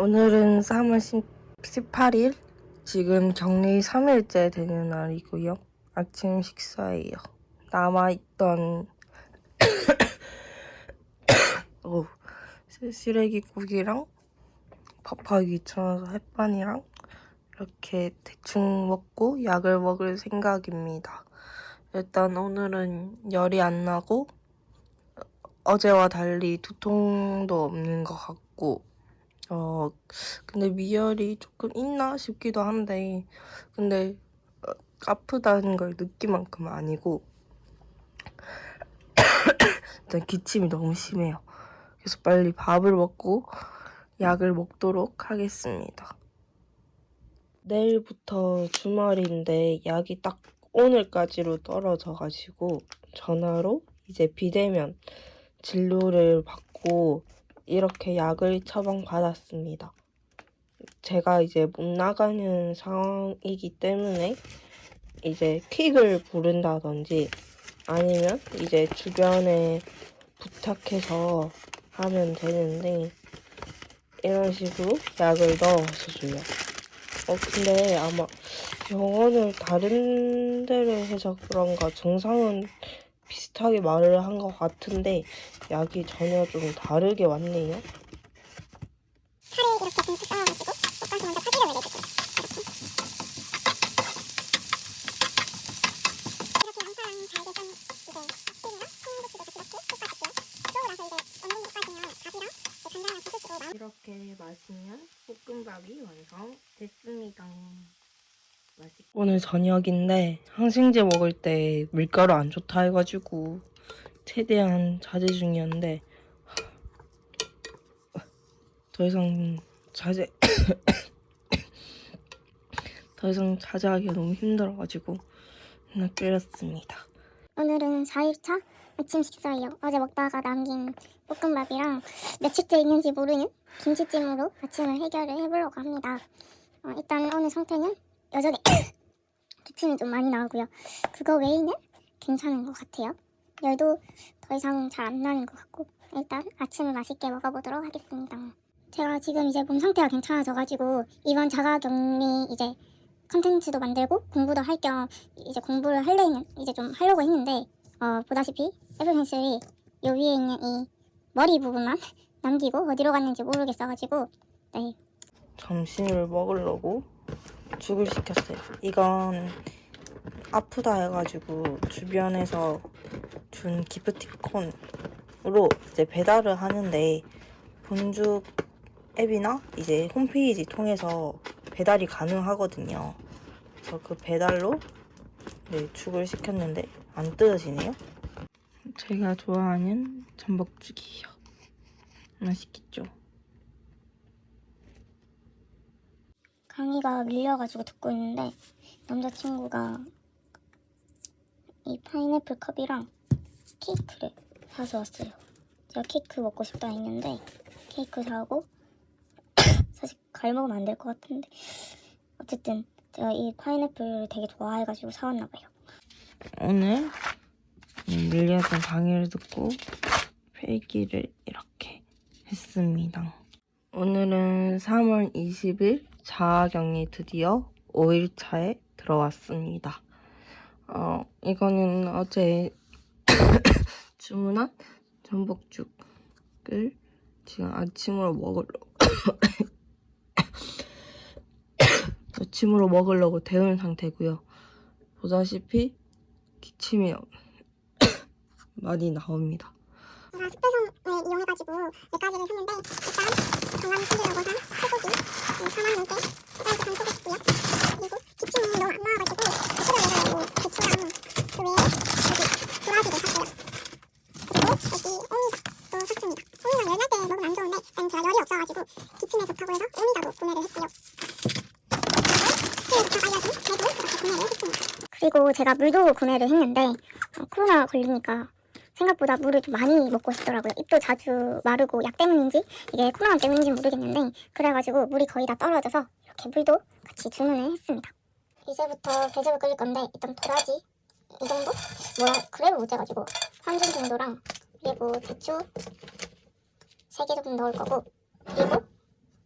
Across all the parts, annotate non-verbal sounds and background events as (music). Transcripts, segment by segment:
오늘은 3월 18일 지금 격리 3일째 되는 날이고요. 아침 식사예요. 남아있던 (coughs) 오, 쓰레기국이랑 밥하기 귀찮아서 햇반이랑 이렇게 대충 먹고 약을 먹을 생각입니다. 일단 오늘은 열이 안 나고 어제와 달리 두통도 없는 것 같고 어 근데 미열이 조금 있나 싶기도 한데 근데 어, 아프다는 걸 느낀 만큼은 아니고 (coughs) 일단 기침이 너무 심해요. 그래서 빨리 밥을 먹고 약을 먹도록 하겠습니다. 내일부터 주말인데 약이 딱 오늘까지로 떨어져가지고 전화로 이제 비대면 진료를 받고 이렇게 약을 처방받았습니다. 제가 이제 못 나가는 상황이기 때문에 이제 퀵을 부른다든지 아니면 이제 주변에 부탁해서 하면 되는데 이런 식으로 약을 넣어서 줘요. 어 근데 아마 병원을 다른 데를 해서 그런가 증상은 비슷하게 말을 한 것 같은데 약이 전혀 좀 다르게 왔네요. 살을 이렇게 듬뿍 쌓아가지고 볶아서 먼저 파기름을 내주고 이렇게 이렇게 양파랑 잘게 썬 이제 깍두기랑 콩고추도 같이 넣고 볶아줄게요 그러고 나서 이제 어느 정도 볶아지면 밥이랑 이제 간장이랑 소스로 마 이렇게 마시면 볶음밥이 완성됐습니다. 맛있... 오늘 저녁인데 항생제 먹을 때 밀가루 안 좋다 해가지고 최대한 자제 중이었는데 더 이상 자제 (coughs) 더 이상 자제하기가 너무 힘들어가지고 그냥 끓였습니다. 오늘은 4일차 아침 식사예요. 어제 먹다가 남긴 볶음밥이랑 며칠째 있는지 모르는 김치찜으로 아침을 해결을 해보려고 합니다. 어, 일단 오늘 상태는 여전히 (coughs) 기침이 좀 많이 나오고요. 그거 외에는 괜찮은 것 같아요 열도 더 이상 잘 안 나는 것 같고 일단 아침을 맛있게 먹어보도록 하겠습니다. 제가 지금 이제 몸 상태가 괜찮아져가지고 이번 자가격리 이제 컨텐츠도 만들고 공부도 할 겸 이제 공부를 할래는 이제 좀 하려고 했는데 어, 보다시피 애플 펜슬이 요 위에 있는 이 머리 부분만 (laughs) 남기고 어디로 갔는지 모르겠어가지고 네 점심을 먹으려고 죽을 시켰어요. 이건 아프다 해가지고 주변에서 준 기프티콘으로 이제 배달을 하는데 본죽 앱이나 이제 홈페이지 통해서 배달이 가능하거든요. 그래서 그 배달로 네, 죽을 시켰는데 안 뜯어지네요. 제가 좋아하는 전복죽이에요. 맛있겠죠? 강의가 밀려가지고 듣고 있는데 남자친구가 이 파인애플 컵이랑 케이크를 사서 왔어요. 제가 케이크 먹고 싶다 했는데 케이크 사고 (coughs) 사실 과일 먹으면 안 될 것 같은데 어쨌든 제가 이 파인애플 되게 좋아해가지고 사왔나 봐요. 오늘 밀리였던 강의를 듣고 필기를 이렇게 했습니다. 오늘은 3월 20일 자아격리 드디어 5일차에 들어왔습니다. 어, 이거는 어제 (laughs) 주문한 전복죽을 지금 아침으로 먹으려고 (coughs) 아침으로 먹으려고 데운 상태고요. 보다시피 기침이 (coughs) 많이 나옵니다. 이용해가지고 몇 가지를 샀는데 일단 건강 챙기려고 산 소고기 4만 원대. 그리고 기침이 안 나와가지고 수저에다가 배추랑 그 구매를 했습니다. 그리고 제가 물도 구매를 했는데 어, 코로나 걸리니까 생각보다 물을 좀 많이 먹고 싶더라고요. 입도 자주 마르고 약 때문인지 이게 코로나 때문인지 모르겠는데 그래가지고 물이 거의 다 떨어져서 이렇게 물도 같이 주문을 했습니다. 이제부터 배즙을 끓일 건데 일단 도라지 이 정도? 뭐라 그래를 못 재가지고 3중 정도랑 그리고 배추 3개 정도 넣을 거고 그리고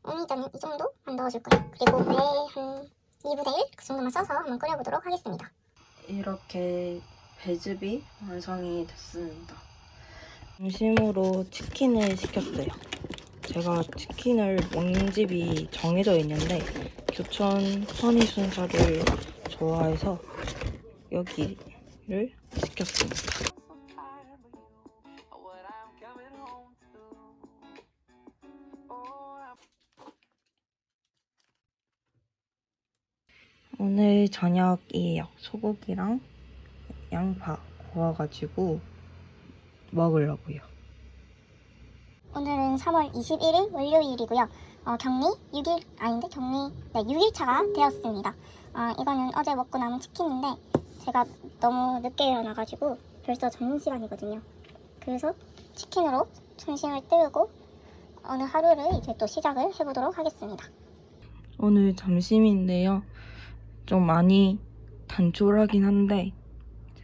일단은 이 정도만 넣어줄 거예요. 그리고 배한 2분의 1 그 정도만 써서 한번 끓여보도록 하겠습니다. 이렇게 배즙이 완성이 됐습니다. 점심으로 치킨을 시켰어요. 제가 치킨을 먹는 집이 정해져 있는데 교촌 허니순살을 좋아해서 여기 를 시켰습니다. 오늘 저녁이에요. 소고기랑 양파 구워가지고 먹으려고요. 오늘은 3월 21일 월요일이고요. 어, 격리 6일 아닌데 격리 네 6일차가 되었습니다. 어, 이거는 어제 먹고 남은 치킨인데 제가 너무 늦게 일어나가지고 벌써 점심시간이거든요. 그래서 치킨으로 점심을 때우고 오늘 하루를 이제 또 시작을 해보도록 하겠습니다. 오늘 점심인데요. 좀 많이 단촐하긴 한데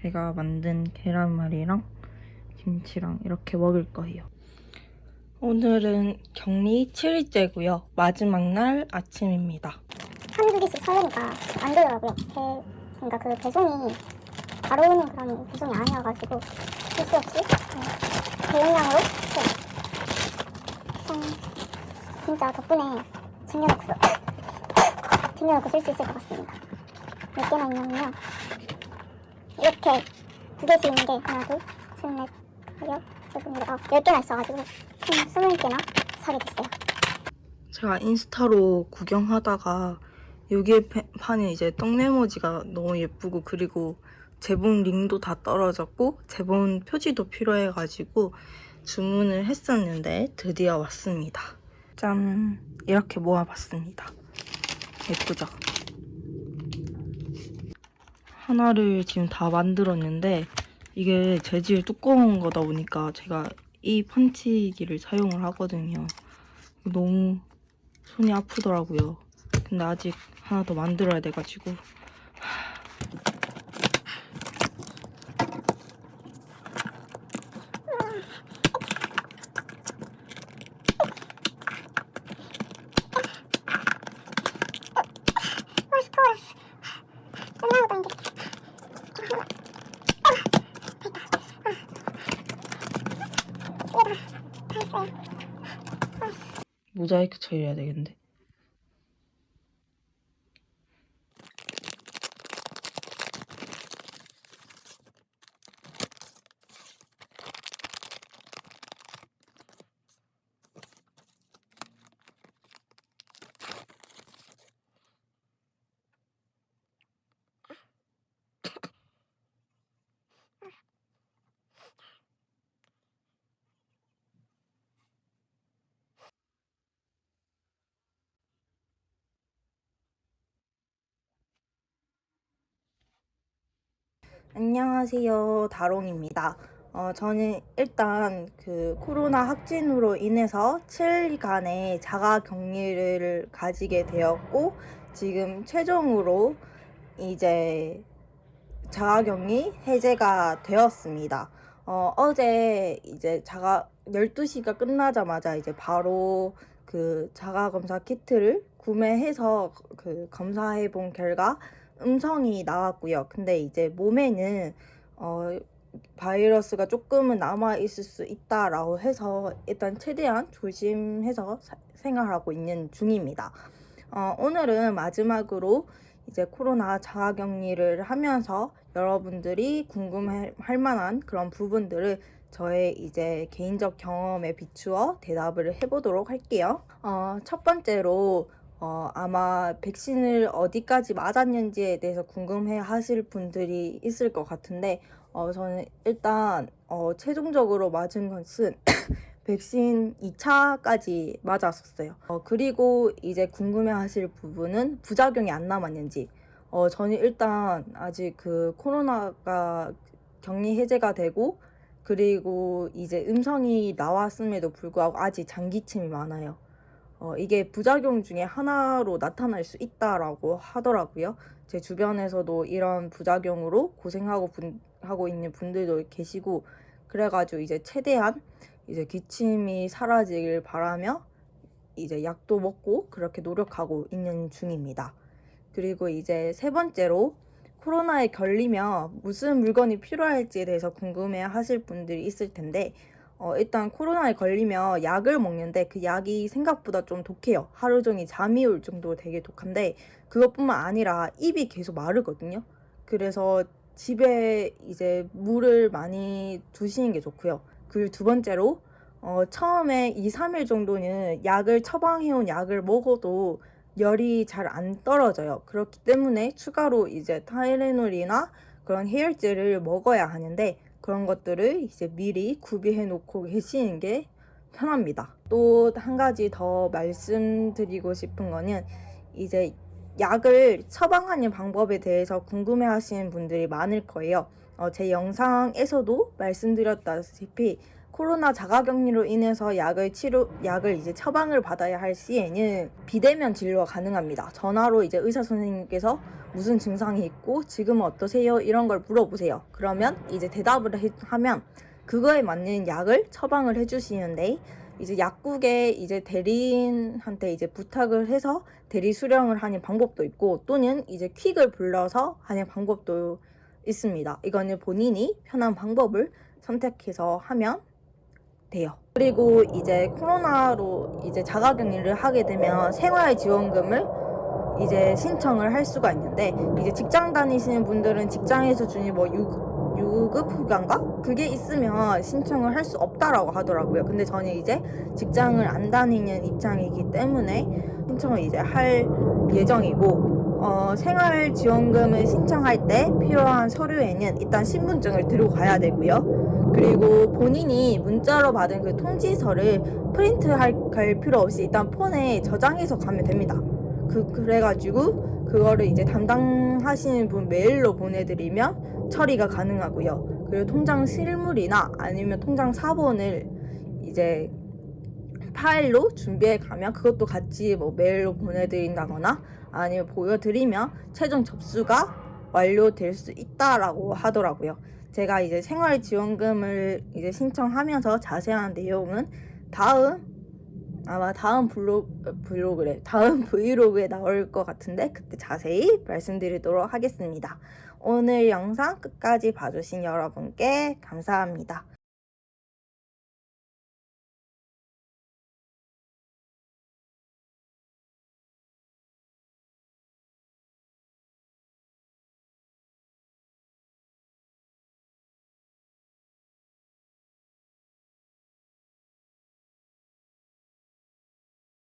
제가 만든 계란말이랑 김치랑 이렇게 먹을 거예요. 오늘은 격리 7일째고요. 마지막 날 아침입니다. 한두 개씩 사려니까 안 되더라고요. 배, 그러니까 그 배송이 바로 오는 그런 배송이 아니어가지고 실수 없이 음, 대용량으로 네. 음, 진짜 덕분에 챙겨놓고 (laughs) 챙겨놓고 쓸 수 있을 것 같습니다. 몇 개나 있냐면요. 이렇게 두 개씩 있는 게 하나, 둘, 셋, 넷, 다섯, 여섯, 일곱, 아홉, 열 개나 있어가지고 총 스물 개나 사게 됐어요. 제가 인스타로 구경하다가 여기에 파- 파는 이제 떡메모지가 너무 예쁘고 그리고 제본 링도 다 떨어졌고 제본 표지도 필요해가지고 주문을 했었는데 드디어 왔습니다. 짠 이렇게 모아봤습니다. 예쁘죠? 하나를 지금 다 만들었는데 이게 재질 두꺼운 거다 보니까 제가 이 펀치기를 사용을 하거든요. 너무 손이 아프더라고요. 근데 아직 하나 더 만들어야 돼가지고 모자이크 처리해야 되겠는데. 안녕하세요. 다롱입니다. 어, 저는 일단 그 코로나 확진으로 인해서 7일간의 자가 격리를 가지게 되었고, 지금 최종으로 이제 자가 격리 해제가 되었습니다. 어, 어제 이제 자가 12시가 끝나자마자 이제 바로 그 자가 검사 키트를 구매해서 그 검사해 본 결과 음성이 나왔고요. 근데 이제 몸에는 어, 바이러스가 조금은 남아 있을 수 있다라고 해서 일단 최대한 조심해서 사- 생활하고 있는 중입니다. 어, 오늘은 마지막으로 이제 코로나 자가격리를 하면서 여러분들이 궁금할 만한 그런 부분들을 저의 이제 개인적 경험에 비추어 대답을 해보도록 할게요. 어, 첫 번째로 어, 아마 백신을 어디까지 맞았는지에 대해서 궁금해 하실 분들이 있을 것 같은데, 어, 저는 일단, 어, 최종적으로 맞은 것은 백신 2차까지 맞았었어요. 어, 그리고 이제 궁금해 하실 부분은 부작용이 안 남았는지. 어, 저는 일단 아직 그 코로나가 격리 해제가 되고, 그리고 이제 음성이 나왔음에도 불구하고 아직 장기침이 많아요. 어, 이게 부작용 중에 하나로 나타날 수 있다라고 하더라고요. 제 주변에서도 이런 부작용으로 고생하고 분, 하고 있는 분들도 계시고, 그래가지고 이제 최대한 이제 기침이 사라지길 바라며 이제 약도 먹고 그렇게 노력하고 있는 중입니다. 그리고 이제 세 번째로 코로나에 걸리면 무슨 물건이 필요할지에 대해서 궁금해 하실 분들이 있을 텐데 어, 일단 코로나에 걸리면 약을 먹는데 그 약이 생각보다 좀 독해요. 하루 종일 잠이 올 정도로 되게 독한데 그것뿐만 아니라 입이 계속 마르거든요. 그래서 집에 이제 물을 많이 두시는 게 좋고요. 그리고 두 번째로 어, 처음에 2, 3일 정도는 약을 처방해온 약을 먹어도 열이 잘 안 떨어져요. 그렇기 때문에 추가로 이제 타이레놀이나 그런 해열제를 먹어야 하는데 그런 것들을 이제 미리 구비해 놓고 계시는 게 편합니다. 또 한 가지 더 말씀드리고 싶은 거는 이제 약을 처방하는 방법에 대해서 궁금해 하시는 분들이 많을 거예요. 어, 제 영상에서도 말씀드렸다시피 코로나 자가격리로 인해서 약을 치료 약을 이제 처방을 받아야 할 시에는 비대면 진료가 가능합니다. 전화로 이제 의사 선생님께서 무슨 증상이 있고 지금은 어떠세요? 이런 걸 물어보세요. 그러면 이제 대답을 해- 하면 그거에 맞는 약을 처방을 해주시는데 이제 약국에 이제 대리인한테 이제 부탁을 해서 대리 수령을 하는 방법도 있고 또는 이제 퀵을 불러서 하는 방법도 있습니다. 이거는 본인이 편한 방법을 선택해서 하면 돼요. 그리고 이제 코로나로 이제 자가격리를 하게 되면 생활지원금을 이제 신청을 할 수가 있는데 이제 직장 다니시는 분들은 직장에서 주는 뭐 유, 유급 휴가인가? 그게 있으면 신청을 할 수 없다라고 하더라고요. 근데 저는 이제 직장을 안 다니는 입장이기 때문에 신청을 이제 할 예정이고 어, 생활지원금을 신청할 때 필요한 서류에는 일단 신분증을 들고 가야 되고요. 그리고 본인이 문자로 받은 그 통지서를 프린트 할, 할 필요 없이 일단 폰에 저장해서 가면 됩니다. 그, 그래가지고 그거를 이제 담당하시는 분 메일로 보내드리면 처리가 가능하고요. 그리고 통장 실물이나 아니면 통장 사본을 이제 파일로 준비해 가면 그것도 같이 뭐 메일로 보내드린다거나 아니면 보여드리면 최종 접수가 완료될 수 있다라고 하더라고요. 제가 이제 생활지원금을 이제 신청하면서 자세한 내용은 다음 아마 다음 블로그 블로그래 다음 (laughs) 브이로그에 나올 것 같은데 그때 자세히 말씀드리도록 하겠습니다. 오늘 영상 끝까지 봐주신 여러분께 감사합니다.